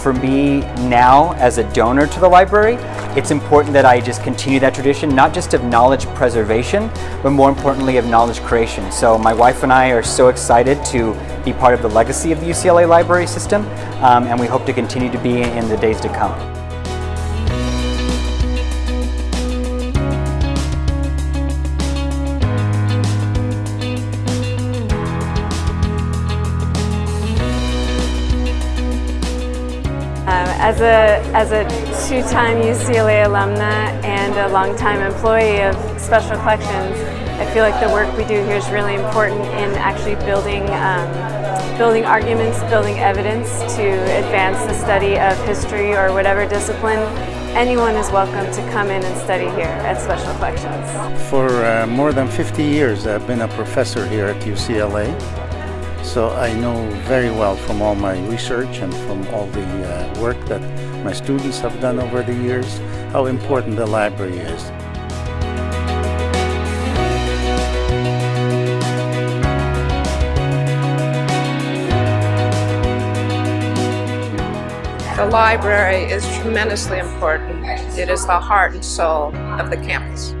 for me now as a donor to the library, it's important that I just continue that tradition, not just of knowledge preservation, but more importantly of knowledge creation. So my wife and I are so excited to be part of the legacy of the UCLA library system, um, and we hope to continue to be in the days to come. As a, as a two-time UCLA alumna and a longtime employee of Special Collections, I feel like the work we do here is really important in actually building, um, building arguments, building evidence to advance the study of history or whatever discipline. Anyone is welcome to come in and study here at Special Collections. For uh, more than 50 years I've been a professor here at UCLA. So I know very well from all my research and from all the uh, work that my students have done over the years how important the library is. The library is tremendously important. It is the heart and soul of the campus.